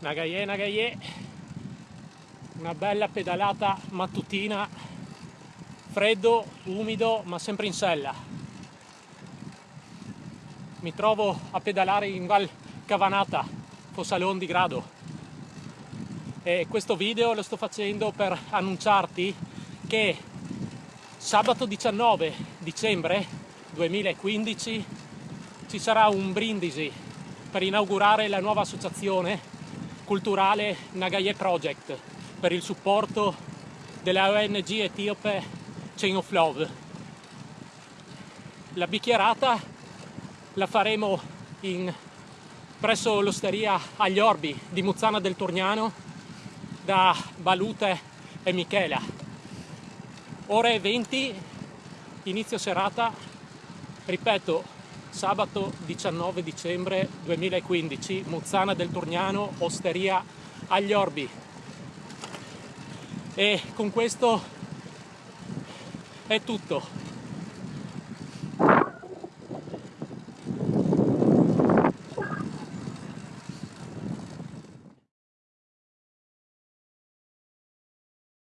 Nagaye Nagaye, una bella pedalata mattutina, freddo, umido, ma sempre in sella. Mi trovo a pedalare in Val Cavanata, Fossalon di Grado. E questo video lo sto facendo per annunciarti che sabato 19 dicembre 2015 ci sarà un brindisi per inaugurare la nuova associazione culturale Nagaye Project per il supporto della ONG etiope Chain of Love. La bicchierata la faremo in, presso l'osteria agli Orbi di Muzzana del Torniano da Balute e Michela. Ore 20, inizio serata, ripeto, sabato 19 dicembre 2015, Muzzana del Torniano, Osteria agli Orbi. E con questo è tutto.